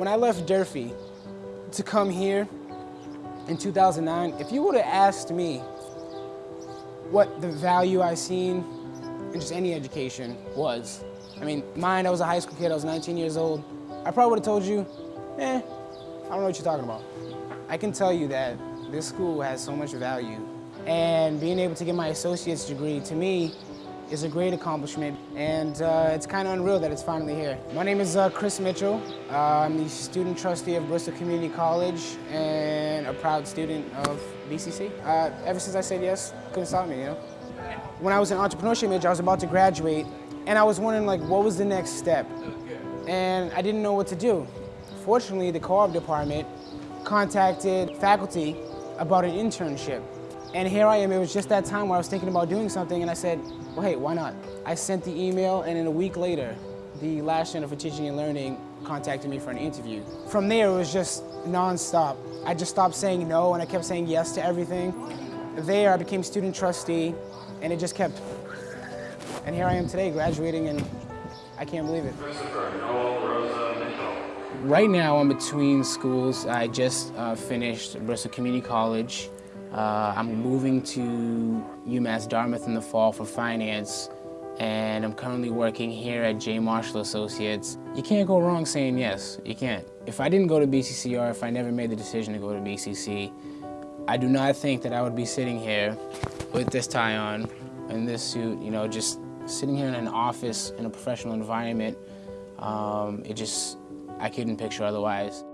When I left Durfee to come here in 2009, if you would have asked me what the value I seen in just any education was, I mean, mine, I was a high school kid, I was 19 years old, I probably would have told you, eh, I don't know what you're talking about. I can tell you that this school has so much value and being able to get my associate's degree, to me, is a great accomplishment, and uh, it's kind of unreal that it's finally here. My name is uh, Chris Mitchell. Uh, I'm the student trustee of Bristol Community College and a proud student of BCC. Uh, ever since I said yes, couldn't stop me, you know? When I was in entrepreneurship major, I was about to graduate, and I was wondering, like, what was the next step? And I didn't know what to do. Fortunately, the co-op department contacted faculty about an internship. And here I am, it was just that time where I was thinking about doing something and I said, well, hey, why not? I sent the email and in a week later, the Lash Center for Teaching and Learning contacted me for an interview. From there, it was just nonstop. I just stopped saying no and I kept saying yes to everything. There, I became student trustee and it just kept, and here I am today, graduating and I can't believe it. Right now, I'm between schools. I just uh, finished Bristol Community College. Uh, I'm moving to UMass Dartmouth in the fall for finance, and I'm currently working here at J. Marshall Associates. You can't go wrong saying yes, you can't. If I didn't go to BCC or if I never made the decision to go to BCC, I do not think that I would be sitting here with this tie on and this suit, you know, just sitting here in an office in a professional environment. Um, it just, I couldn't picture otherwise.